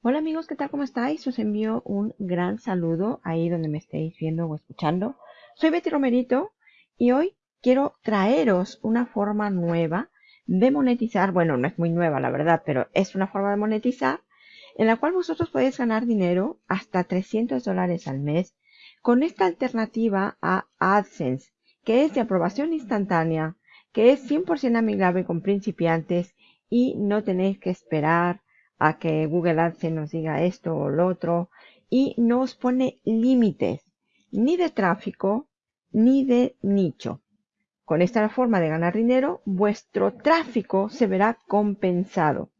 Hola amigos, ¿qué tal? ¿Cómo estáis? Os envío un gran saludo ahí donde me estéis viendo o escuchando. Soy Betty Romerito y hoy quiero traeros una forma nueva de monetizar. Bueno, no es muy nueva la verdad, pero es una forma de monetizar en la cual vosotros podéis ganar dinero hasta 300 dólares al mes con esta alternativa a AdSense, que es de aprobación instantánea, que es 100% amigable con principiantes y no tenéis que esperar a que Google AdSense nos diga esto o lo otro y no os pone límites ni de tráfico ni de nicho. Con esta forma de ganar dinero, vuestro tráfico se verá compensado.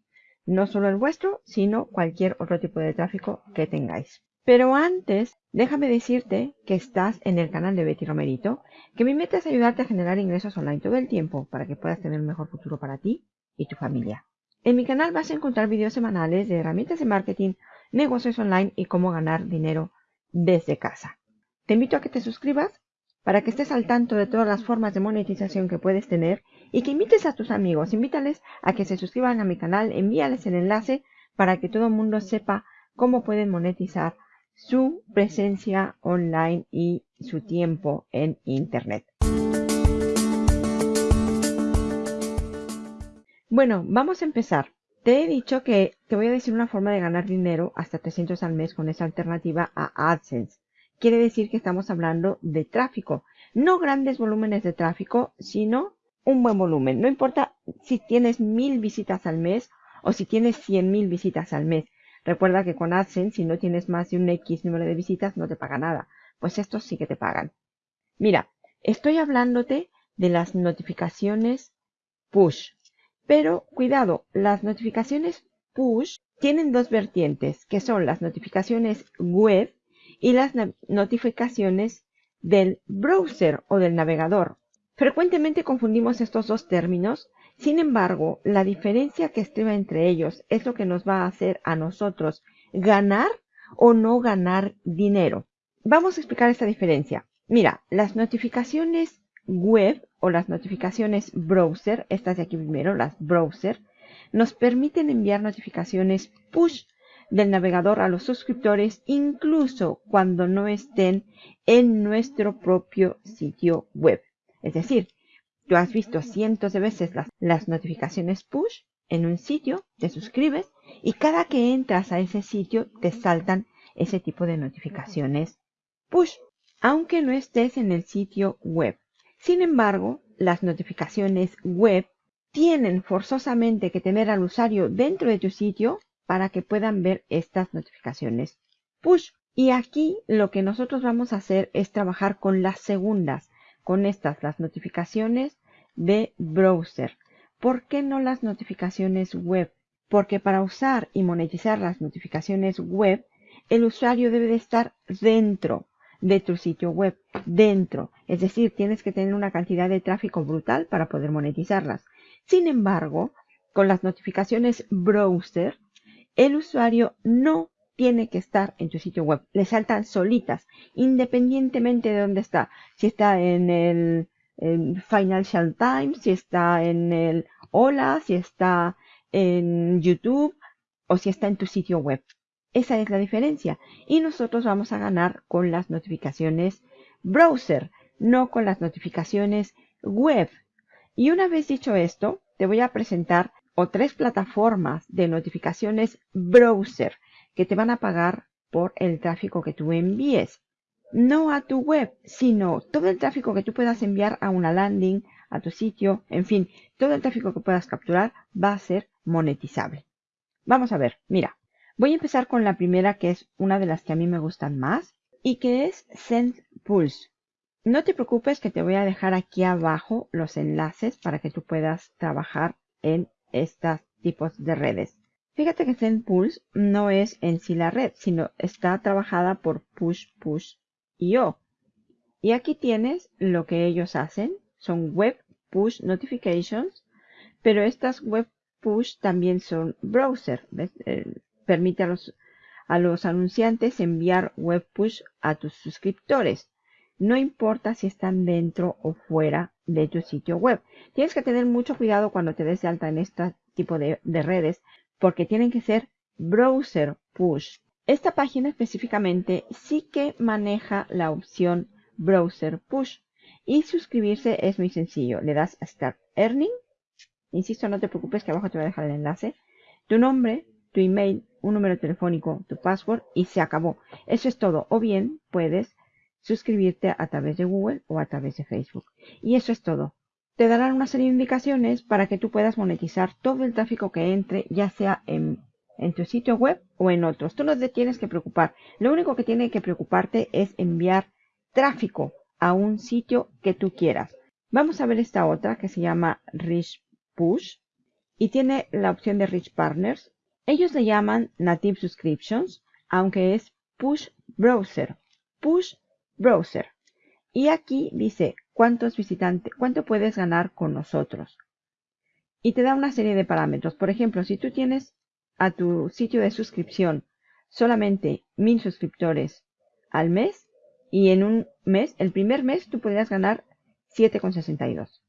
No solo el vuestro, sino cualquier otro tipo de tráfico que tengáis. Pero antes, déjame decirte que estás en el canal de Betty Romerito, que mi meta es ayudarte a generar ingresos online todo el tiempo para que puedas tener un mejor futuro para ti y tu familia. En mi canal vas a encontrar videos semanales de herramientas de marketing, negocios online y cómo ganar dinero desde casa. Te invito a que te suscribas para que estés al tanto de todas las formas de monetización que puedes tener y que invites a tus amigos, invítales a que se suscriban a mi canal, envíales el enlace para que todo el mundo sepa cómo pueden monetizar su presencia online y su tiempo en Internet. Bueno, vamos a empezar. Te he dicho que te voy a decir una forma de ganar dinero hasta 300 al mes con esa alternativa a AdSense. Quiere decir que estamos hablando de tráfico. No grandes volúmenes de tráfico, sino un buen volumen. No importa si tienes mil visitas al mes o si tienes cien mil visitas al mes. Recuerda que con AdSense, si no tienes más de un X número de visitas, no te paga nada. Pues estos sí que te pagan. Mira, estoy hablándote de las notificaciones push. Pero cuidado, las notificaciones push tienen dos vertientes, que son las notificaciones web y las notificaciones del browser o del navegador. Frecuentemente confundimos estos dos términos, sin embargo, la diferencia que estriba entre ellos es lo que nos va a hacer a nosotros ganar o no ganar dinero. Vamos a explicar esta diferencia. Mira, las notificaciones web o las notificaciones browser, estas de aquí primero, las browser, nos permiten enviar notificaciones push del navegador a los suscriptores incluso cuando no estén en nuestro propio sitio web. Es decir, tú has visto cientos de veces las, las, notificaciones push en un sitio, te suscribes y cada que entras a ese sitio te saltan ese tipo de notificaciones push, aunque no estés en el sitio web. Sin embargo, las notificaciones web tienen forzosamente que tener al usuario dentro de tu sitio para que puedan ver estas notificaciones push. Y aquí lo que nosotros vamos a hacer es trabajar con las segundas, con estas, las notificaciones de browser. ¿Por qué no las notificaciones web? Porque para usar y monetizar las notificaciones web, el usuario debe de estar dentro de tu sitio web dentro. Es decir, tienes que tener una cantidad de tráfico brutal para poder monetizarlas. Sin embargo, con las notificaciones browser, el usuario no tiene que estar en tu sitio web. Le saltan solitas, independientemente de dónde está. Si está en el Financial Times, si está en el Hola, si está en YouTube o si está en tu sitio web. Esa es la diferencia. Y nosotros vamos a ganar con las notificaciones browser, no con las notificaciones web. Y una vez dicho esto, te voy a presentar o tres plataformas de notificaciones browser que te van a pagar por el tráfico que tú envíes. No a tu web, sino todo el tráfico que tú puedas enviar a una landing, a tu sitio, en fin, todo el tráfico que puedas capturar va a ser monetizable. Vamos a ver, mira, Voy a empezar con la primera que es una de las que a mí me gustan más y que es SendPulse. No te preocupes que te voy a dejar aquí abajo los enlaces para que tú puedas trabajar en estos tipos de redes. Fíjate que SendPulse no es en sí la red, sino está trabajada por PushPush.io. Y aquí tienes lo que ellos hacen. Son web push notifications, pero estas web push también son browser. ¿ves? permite a los anunciantes enviar web push a tus suscriptores. No importa si están dentro o fuera de tu sitio web. Tienes que tener mucho cuidado cuando te des de alta en este tipo de, de redes porque tienen que ser browser Push. Esta página específicamente sí que maneja la opción Browser Push y suscribirse es muy sencillo. Le das a Start Earning. Insisto, no te preocupes que abajo te voy a dejar el enlace. Tu nombre, tu email, un número telefónico, tu password y se acabó. Eso es todo. O bien puedes suscribirte a través de Google o a través de Facebook. Y eso es todo. Te darán una serie de indicaciones para que tú puedas monetizar todo el tráfico que entre, ya sea en, en tu sitio web o en otros. Tú no te tienes que preocupar. Lo único que tiene que preocuparte es enviar tráfico a un sitio que tú quieras. Vamos a ver esta otra que se llama Rich Push y tiene la opción de Rich Partners. Ellos le llaman Native Subscriptions, aunque es Push Browser. Push Browser. Y aquí dice cuántos visitantes, cuánto puedes ganar con nosotros. Y te da una serie de parámetros. Por ejemplo, si tú tienes a tu sitio de suscripción solamente mil suscriptores al mes, y en un mes, el primer mes, tú podrías ganar 7,62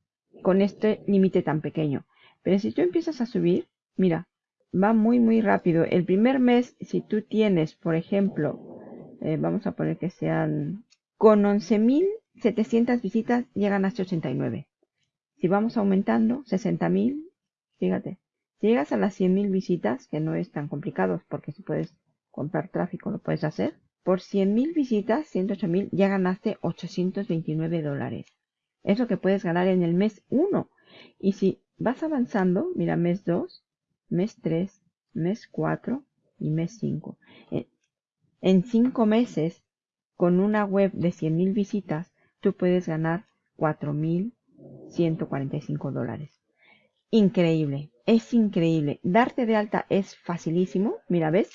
con este límite tan pequeño. Pero si tú empiezas a subir, mira, va muy, muy rápido. El primer mes, si tú tienes, por ejemplo, eh, vamos a poner que sean con 11.700 visitas, llegan hasta 89. Si vamos aumentando, 60.000, fíjate, si llegas a las 100.000 visitas, que no es tan complicado porque si puedes comprar tráfico, lo puedes hacer por 100.000 visitas, 108.000, ya ganaste 829 dólares. Es lo que puedes ganar en el mes 1. Y si vas avanzando, mira, mes 2, mes 3, mes 4 y mes 5. En 5 meses, con una web de 100.000 visitas, tú puedes ganar 4.145 dólares. Increíble, es increíble. Darte de alta es facilísimo. Mira, ¿ves?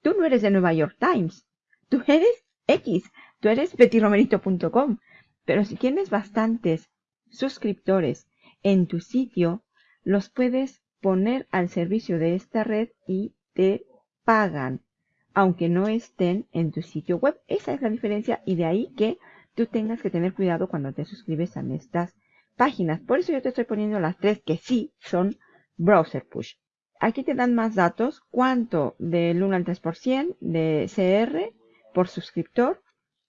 Tú no eres de Nueva York Times. Tú eres X, tú eres bettyromerito.com. Pero si tienes bastantes suscriptores en tu sitio, los puedes poner al servicio de esta red y te pagan, aunque no estén en tu sitio web. Esa es la diferencia y de ahí que tú tengas que tener cuidado cuando te suscribes a estas páginas. Por eso yo te estoy poniendo las tres que sí son browser push. Aquí te dan más datos, cuánto del 1 al 3% de CR, por suscriptor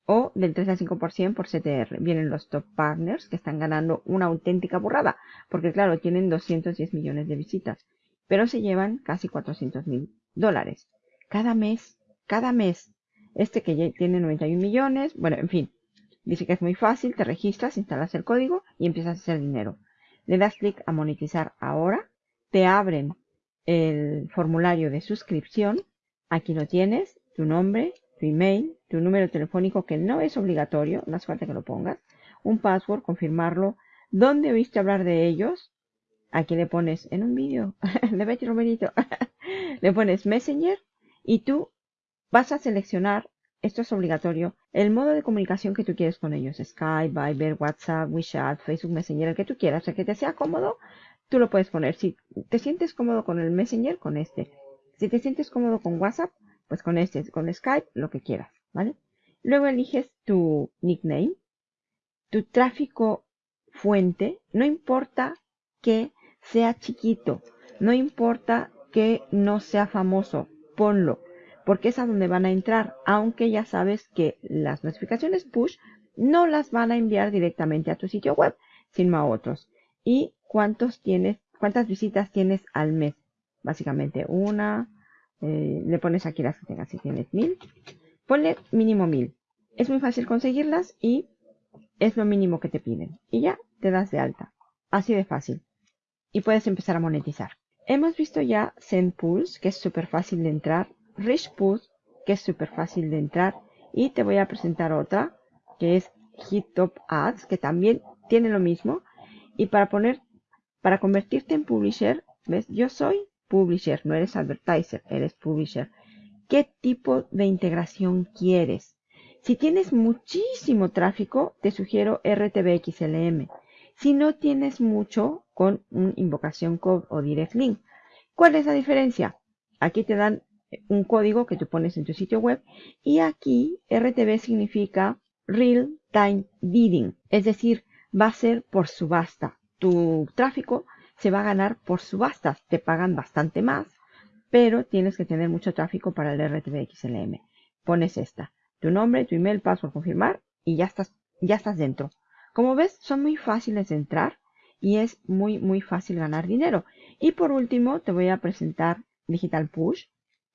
o del 3 al 5% por CTR. Vienen los top partners que están ganando una auténtica burrada, porque claro, tienen 210 millones de visitas, pero se llevan casi 400 mil dólares. Cada mes, cada mes. Este que tiene 91 millones, bueno, en fin. Dice que es muy fácil, te registras, instalas el código y empiezas a hacer dinero. Le das clic a monetizar ahora, te abren el formulario de suscripción, aquí lo tienes, tu nombre, tu email, tu número telefónico que no es obligatorio, no hace falta que lo pongas, un password, confirmarlo, dónde oíste hablar de ellos, aquí le pones en un vídeo de Betty Romerito, le pones Messenger y tú vas a seleccionar, esto es obligatorio, el modo de comunicación que tú quieres con ellos, Skype, Viber, WhatsApp, WeChat, Facebook Messenger, el que tú quieras, el que te sea cómodo, tú lo puedes poner. Si te sientes cómodo con el Messenger, con este. Si te sientes cómodo con WhatsApp, pues con este, con Skype, lo que quieras, ¿vale? Luego eliges tu nickname, tu tráfico fuente, no importa que sea chiquito, no importa que no sea famoso, ponlo, porque es a donde van a entrar, aunque ya sabes que las notificaciones push no las van a enviar directamente a tu sitio web, sino a otros. Y cuántos tienes, cuántas visitas tienes al mes. Básicamente una, eh, le pones aquí las que tengas, si tienes mil, ponle mínimo mil. Es muy fácil conseguirlas y es lo mínimo que te piden. Y ya te das de alta. Así de fácil. Y puedes empezar a monetizar. Hemos visto ya Pulse que es súper fácil de entrar. Rich Pulse, que es súper fácil de entrar. Y te voy a presentar otra, que es Hit Top Ads, que también tiene lo mismo. Y para poner, para convertirte en publisher, ¿ves? Yo soy publisher, no eres advertiser, eres publisher. ¿Qué tipo de integración quieres? Si tienes muchísimo tráfico, te sugiero RTBXLM. Si no tienes mucho, con un invocación code o direct link. ¿Cuál es la diferencia? Aquí te dan un código que tú pones en tu sitio web y aquí RTB significa Real Time Bidding, es decir, va a ser por subasta. Tu tráfico se va a ganar por subastas. Te pagan bastante más pero tienes que tener mucho tráfico para el RTBXLM. Pones esta, tu nombre, tu email, password, confirmar y ya estás, ya estás dentro. Como ves, son muy fáciles de entrar y es muy, muy fácil ganar dinero. Y por último, te voy a presentar Digital Push,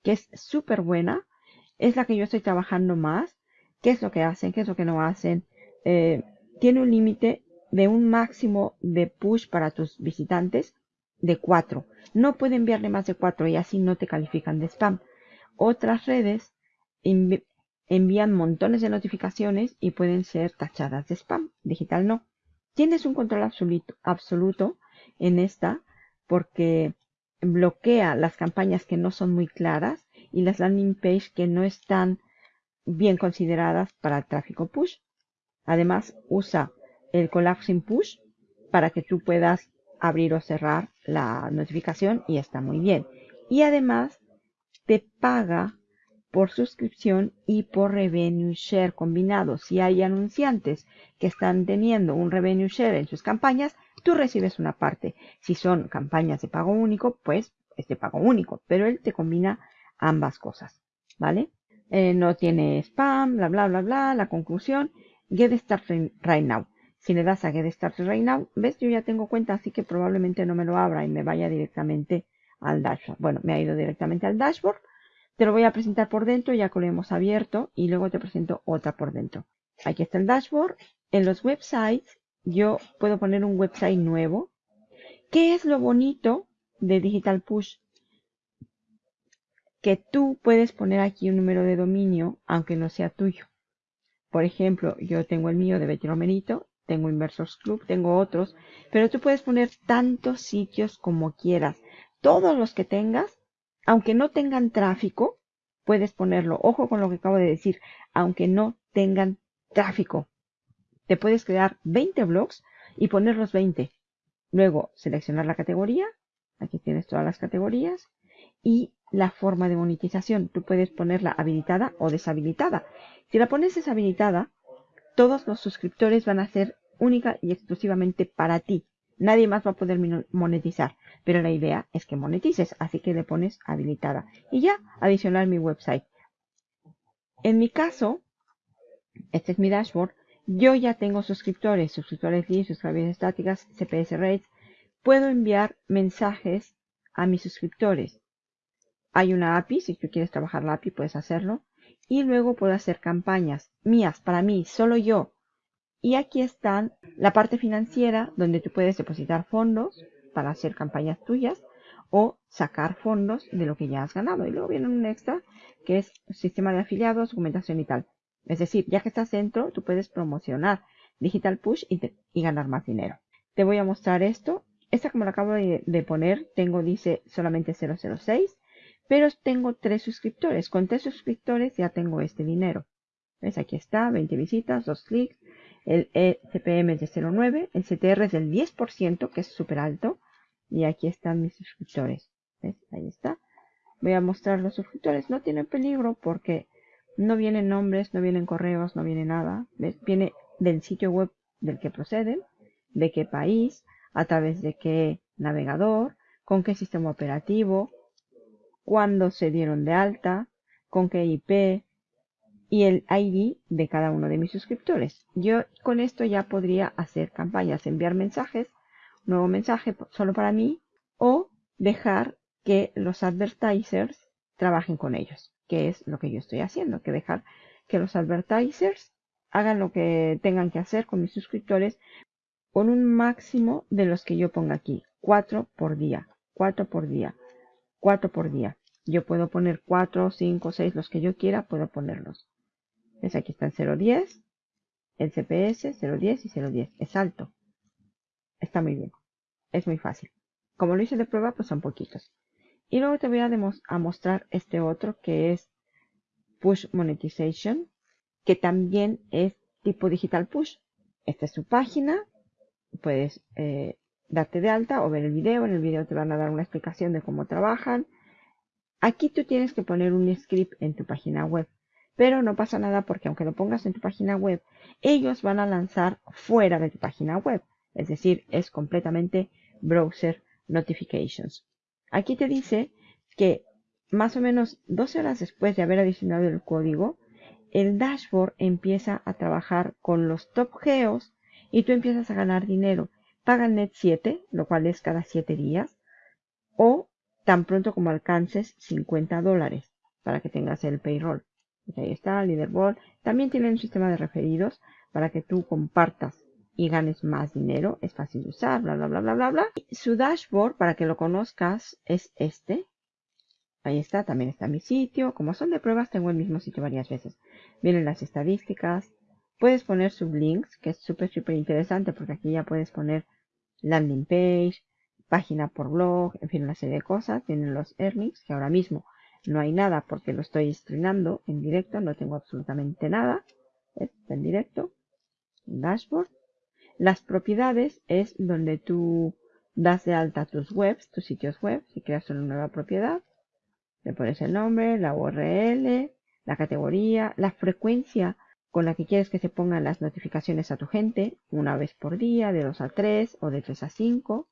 que es súper buena. Es la que yo estoy trabajando más. ¿Qué es lo que hacen? ¿Qué es lo que no hacen? Eh, tiene un límite de un máximo de push para tus visitantes de 4. No puede enviarle más de 4 y así no te califican de spam. Otras redes envían montones de notificaciones y pueden ser tachadas de spam. Digital no. Tienes un control absoluto, absoluto en esta porque bloquea las campañas que no son muy claras y las landing page que no están bien consideradas para el tráfico push. Además, usa el collapsing push para que tú puedas abrir o cerrar la notificación y está muy bien. Y además, te paga por suscripción y por revenue share combinado. Si hay anunciantes que están teniendo un revenue share en sus campañas, tú recibes una parte. Si son campañas de pago único, pues es de pago único, pero él te combina ambas cosas, ¿vale? Eh, no tiene spam, bla, bla, bla, bla. La conclusión, get started right now. Si le das a get started right now, ves, yo ya tengo cuenta, así que probablemente no me lo abra y me vaya directamente al dashboard. Bueno, me ha ido directamente al dashboard te lo voy a presentar por dentro ya que lo hemos abierto y luego te presento otra por dentro. Aquí está el dashboard. En los websites yo puedo poner un website nuevo. ¿Qué es lo bonito de Digital Push? Que tú puedes poner aquí un número de dominio aunque no sea tuyo. Por ejemplo, yo tengo el mío de Betty Romerito, tengo Inversors Club, tengo otros, pero tú puedes poner tantos sitios como quieras. Todos los que tengas aunque no tengan tráfico, puedes ponerlo. Ojo con lo que acabo de decir, aunque no tengan tráfico. Te puedes crear 20 blogs y poner los 20. Luego seleccionar la categoría. Aquí tienes todas las categorías. Y la forma de monetización. Tú puedes ponerla habilitada o deshabilitada. Si la pones deshabilitada, todos los suscriptores van a ser única y exclusivamente para ti. Nadie más va a poder monetizar, pero la idea es que monetices, así que le pones habilitada. Y ya, adicionar mi website. En mi caso, este es mi dashboard, yo ya tengo suscriptores, suscriptores leads, suscriptores estáticas, CPS rates. Puedo enviar mensajes a mis suscriptores. Hay una API, si tú quieres trabajar la API puedes hacerlo. Y luego puedo hacer campañas mías, para mí, solo yo, y aquí están la parte financiera donde tú puedes depositar fondos para hacer campañas tuyas o sacar fondos de lo que ya has ganado. Y luego viene un extra que es sistema de afiliados, documentación y tal. Es decir, ya que estás dentro, tú puedes promocionar Digital Push y, ganar más dinero. Te voy a mostrar esto. Esta como la acabo de, poner, tengo, dice solamente 006, pero tengo tres suscriptores. Con tres suscriptores ya tengo este dinero. ¿Ves? Aquí está, 20 visitas, 2 clics, el ECPM es de 0,9, el CTR es del 10%, que es súper alto. Y aquí están mis suscriptores. ¿Ves? Ahí está. Voy a mostrar los suscriptores. No tienen peligro porque no vienen nombres, no vienen correos, no viene nada. Viene del sitio web del que proceden, de qué país, a través de qué navegador, con qué sistema operativo, cuándo se dieron de alta, con qué IP, y el ID de cada uno de mis suscriptores. Yo con esto ya podría hacer campañas, enviar mensajes, nuevo mensaje solo para mí o dejar que los advertisers trabajen con ellos, que es lo que yo estoy haciendo, que dejar que los advertisers hagan lo que tengan que hacer con mis suscriptores con un máximo de los que yo ponga aquí, cuatro por día, cuatro por día, cuatro por día. Yo puedo poner cuatro, cinco, seis, los que yo quiera, puedo ponerlos. Es aquí está el 010, el CPS 010 y 010. Es alto. Está muy bien. Es muy fácil. Como lo hice de prueba, pues son poquitos. Y luego te voy a, mostrar este otro que es Push Monetization, que también es tipo digital push. Esta es su página. Puedes eh, darte de alta o ver el video. En el video te van a dar una explicación de cómo trabajan. Aquí tú tienes que poner un script en tu página web. Pero no pasa nada porque aunque lo pongas en tu página web, ellos van a lanzar fuera de tu página web. Es decir, es completamente browser notifications. Aquí te dice que más o menos 12 horas después de haber adicionado el código, el dashboard empieza a trabajar con los top geos y tú empiezas a ganar dinero. net 7, lo cual es cada 7 días, o tan pronto como alcances 50 dólares para que tengas el payroll. Pues ahí está, leaderboard. También tienen un sistema de referidos para que tú compartas y ganes más dinero. Es fácil de usar, bla, bla, bla, bla, bla, bla. su dashboard, para que lo conozcas, es este. Ahí está, también está mi sitio. Como son de pruebas, tengo el mismo sitio varias veces. Vienen las estadísticas. Puedes poner sublinks, que es súper, súper interesante porque aquí ya puedes poner landing page, página por blog, en fin, una serie de cosas. Tienen los earnings, que ahora mismo no hay nada porque lo estoy estrenando en directo, no tengo absolutamente nada. Está en directo. Dashboard. Las propiedades es donde tú das de alta tus webs, tus sitios web, si creas una nueva propiedad. Le pones el nombre, la URL, la categoría, la frecuencia con la que quieres que se pongan las notificaciones a tu gente, una vez por día, de 2 a 3 o de 3 a 5.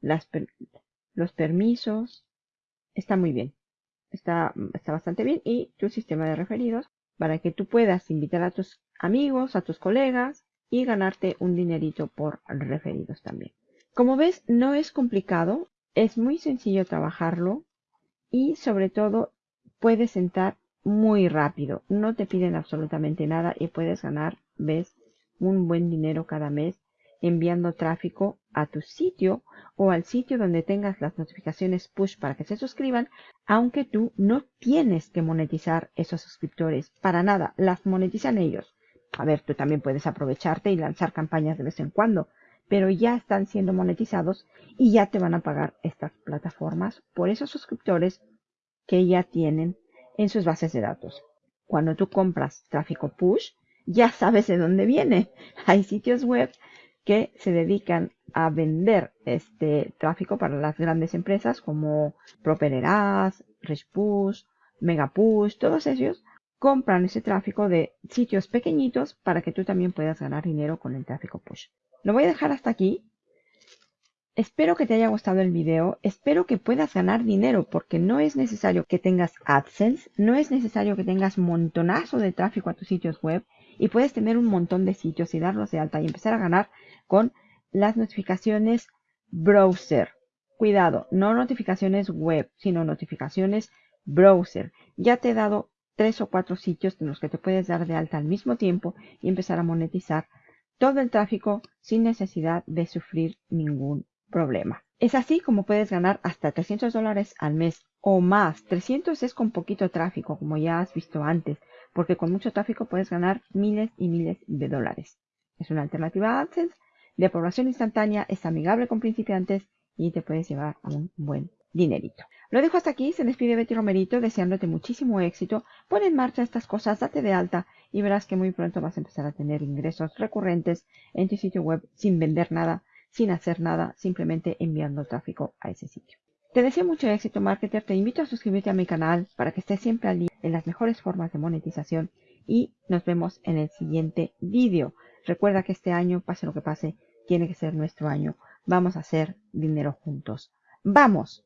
Las los permisos. Está muy bien. Está, está bastante bien. Y tu sistema de referidos para que tú puedas invitar a tus amigos, a tus colegas y ganarte un dinerito por referidos también. Como ves, no es complicado, es muy sencillo trabajarlo y sobre todo puedes sentar muy rápido. No te piden absolutamente nada y puedes ganar, ves, un buen dinero cada mes enviando tráfico a tu sitio o al sitio donde tengas las notificaciones push para que se suscriban, aunque tú no tienes que monetizar esos suscriptores para nada, las monetizan ellos. A ver, tú también puedes aprovecharte y lanzar campañas de vez en cuando, pero ya están siendo monetizados y ya te van a pagar estas plataformas por esos suscriptores que ya tienen en sus bases de datos. Cuando tú compras tráfico push, ya sabes de dónde viene. Hay sitios web que se dedican a vender este tráfico para las grandes empresas como Propereras, Richpush, Megapush, todos ellos compran ese tráfico de sitios pequeñitos para que tú también puedas ganar dinero con el tráfico push. Lo voy a dejar hasta aquí. Espero que te haya gustado el video, espero que puedas ganar dinero porque no es necesario que tengas AdSense, no es necesario que tengas montonazo de tráfico a tus sitios web y puedes tener un montón de sitios y darlos de alta y empezar a ganar con las notificaciones browser. Cuidado, no notificaciones web, sino notificaciones browser. Ya te he dado tres o cuatro sitios en los que te puedes dar de alta al mismo tiempo y empezar a monetizar todo el tráfico sin necesidad de sufrir ningún problema. Es así como puedes ganar hasta 300 dólares al mes o más. 300 es con poquito tráfico, como ya has visto antes, porque con mucho tráfico puedes ganar miles y miles de dólares. Es una alternativa a AdSense de aprobación instantánea, es amigable con principiantes y te puedes llevar a un buen dinerito. Lo dejo hasta aquí, se despide Betty Romerito deseándote muchísimo éxito. Pon en marcha estas cosas, date de alta y verás que muy pronto vas a empezar a tener ingresos recurrentes en tu sitio web sin vender nada, sin hacer nada, simplemente enviando tráfico a ese sitio. Te deseo mucho éxito, marketer. Te invito a suscribirte a mi canal para que estés siempre al día en las mejores formas de monetización y nos vemos en el siguiente vídeo. Recuerda que este año, pase lo que pase, tiene que ser nuestro año. Vamos a hacer dinero juntos. ¡Vamos!